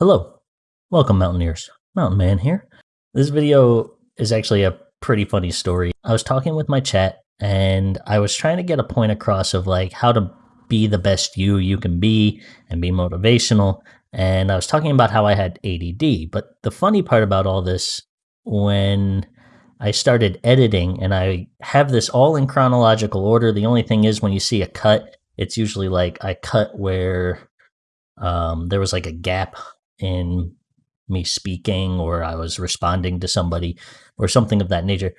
Hello, welcome Mountaineers. Mountain Man here. This video is actually a pretty funny story. I was talking with my chat and I was trying to get a point across of like how to be the best you you can be and be motivational. And I was talking about how I had ADD. But the funny part about all this, when I started editing and I have this all in chronological order, the only thing is when you see a cut, it's usually like I cut where um, there was like a gap in me speaking or I was responding to somebody or something of that nature.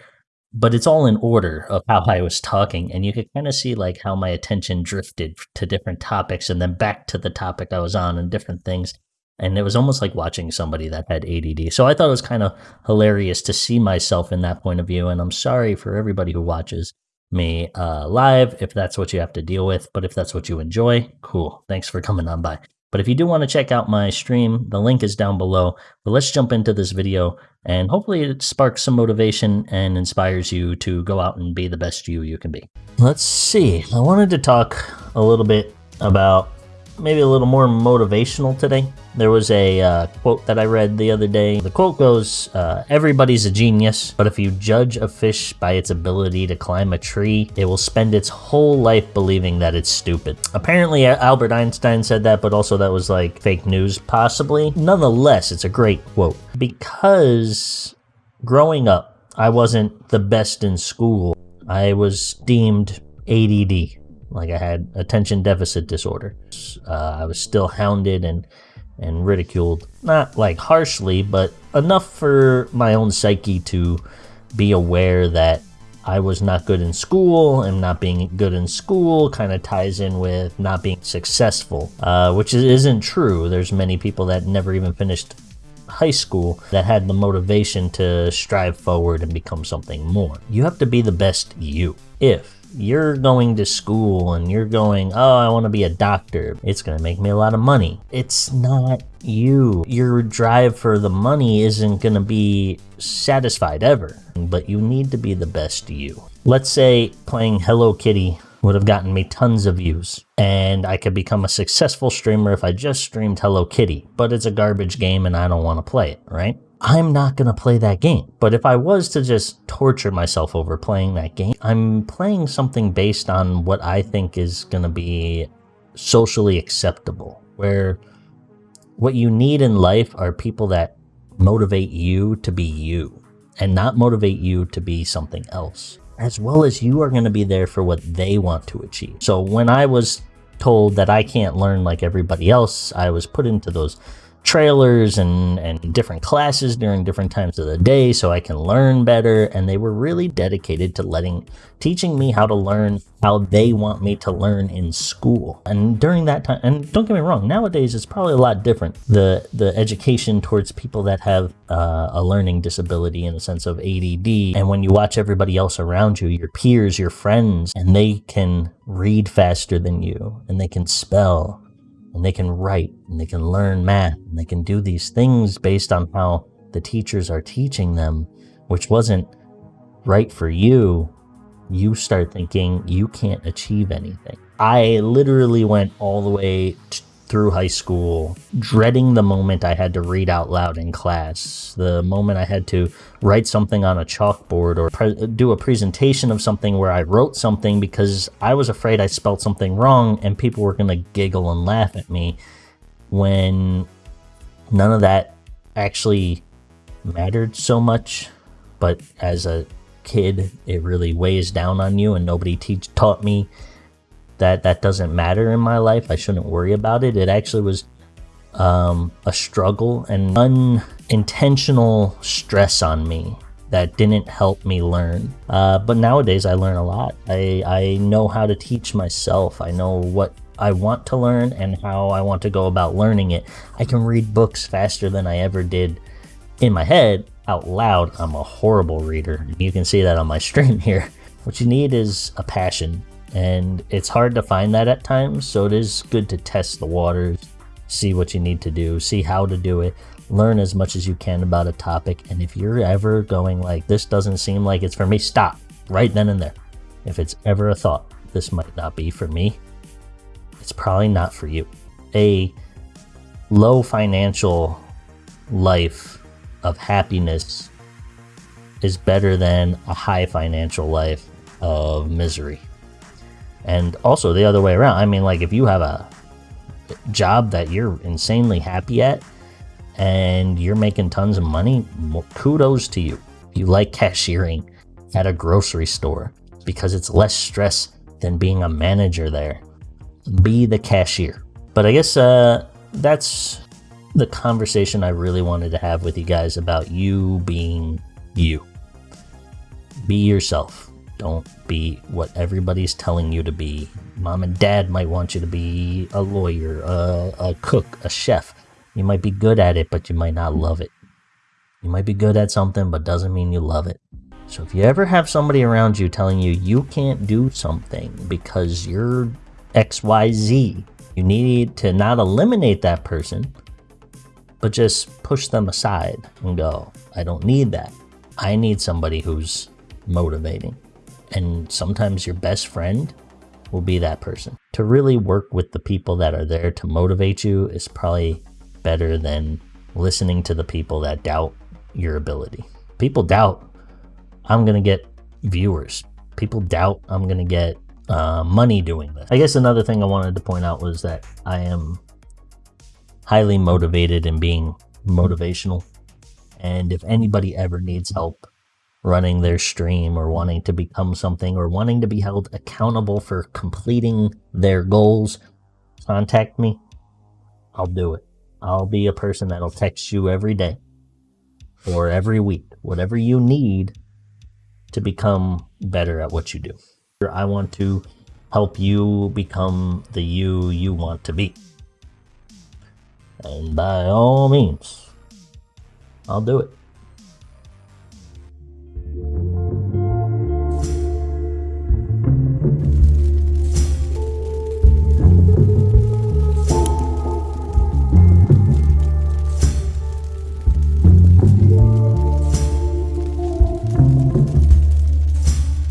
But it's all in order of how I was talking. And you could kind of see like how my attention drifted to different topics and then back to the topic I was on and different things. And it was almost like watching somebody that had ADD. So I thought it was kind of hilarious to see myself in that point of view. And I'm sorry for everybody who watches me uh, live if that's what you have to deal with. But if that's what you enjoy, cool. Thanks for coming on by. But if you do want to check out my stream, the link is down below. But let's jump into this video and hopefully it sparks some motivation and inspires you to go out and be the best you you can be. Let's see. I wanted to talk a little bit about maybe a little more motivational today. There was a uh, quote that I read the other day. The quote goes, uh, Everybody's a genius, but if you judge a fish by its ability to climb a tree, it will spend its whole life believing that it's stupid. Apparently, Albert Einstein said that, but also that was like fake news, possibly. Nonetheless, it's a great quote because growing up, I wasn't the best in school. I was deemed ADD like I had attention deficit disorder. Uh, I was still hounded and and ridiculed, not like harshly, but enough for my own psyche to be aware that I was not good in school, and not being good in school kind of ties in with not being successful, uh, which isn't true. There's many people that never even finished high school that had the motivation to strive forward and become something more. You have to be the best you. If you're going to school and you're going, oh, I want to be a doctor. It's going to make me a lot of money. It's not you. Your drive for the money isn't going to be satisfied ever, but you need to be the best you. Let's say playing Hello Kitty would have gotten me tons of views and I could become a successful streamer if I just streamed Hello Kitty, but it's a garbage game and I don't want to play it, right? I'm not going to play that game. But if I was to just torture myself over playing that game, I'm playing something based on what I think is going to be socially acceptable, where what you need in life are people that motivate you to be you and not motivate you to be something else, as well as you are going to be there for what they want to achieve. So when I was told that I can't learn like everybody else, I was put into those trailers and, and different classes during different times of the day so I can learn better. And they were really dedicated to letting, teaching me how to learn how they want me to learn in school. And during that time, and don't get me wrong, nowadays it's probably a lot different. The, the education towards people that have uh, a learning disability in the sense of ADD. And when you watch everybody else around you, your peers, your friends, and they can read faster than you and they can spell and they can write and they can learn math and they can do these things based on how the teachers are teaching them, which wasn't right for you, you start thinking you can't achieve anything. I literally went all the way through high school, dreading the moment I had to read out loud in class, the moment I had to write something on a chalkboard or do a presentation of something where I wrote something because I was afraid I spelled something wrong and people were going to giggle and laugh at me when none of that actually mattered so much. But as a kid, it really weighs down on you and nobody taught me that that doesn't matter in my life. I shouldn't worry about it. It actually was um, a struggle and unintentional stress on me that didn't help me learn. Uh, but nowadays I learn a lot. I, I know how to teach myself. I know what I want to learn and how I want to go about learning it. I can read books faster than I ever did in my head. Out loud, I'm a horrible reader. You can see that on my stream here. What you need is a passion and it's hard to find that at times so it is good to test the waters see what you need to do see how to do it learn as much as you can about a topic. And if you're ever going like, this doesn't seem like it's for me, stop right then and there. If it's ever a thought, this might not be for me, it's probably not for you. A low financial life of happiness is better than a high financial life of misery. And also the other way around. I mean, like if you have a job that you're insanely happy at and you're making tons of money, kudos to you. You like cashiering at a grocery store because it's less stress than being a manager there. Be the cashier. But I guess uh, that's the conversation I really wanted to have with you guys about you being you. Be yourself. Don't be what everybody's telling you to be. Mom and dad might want you to be a lawyer, a, a cook, a chef. You might be good at it, but you might not love it. You might be good at something, but doesn't mean you love it. So if you ever have somebody around you telling you you can't do something because you're XYZ, you need to not eliminate that person, but just push them aside and go, I don't need that. I need somebody who's motivating. And sometimes your best friend will be that person. To really work with the people that are there to motivate you is probably better than listening to the people that doubt your ability. People doubt I'm going to get viewers. People doubt I'm going to get uh, money doing this. I guess another thing I wanted to point out was that I am highly motivated in being motivational. And if anybody ever needs help running their stream or wanting to become something or wanting to be held accountable for completing their goals, contact me. I'll do it. I'll be a person that'll text you every day or every week, whatever you need to become better at what you do. I want to help you become the you you want to be. And by all means, I'll do it.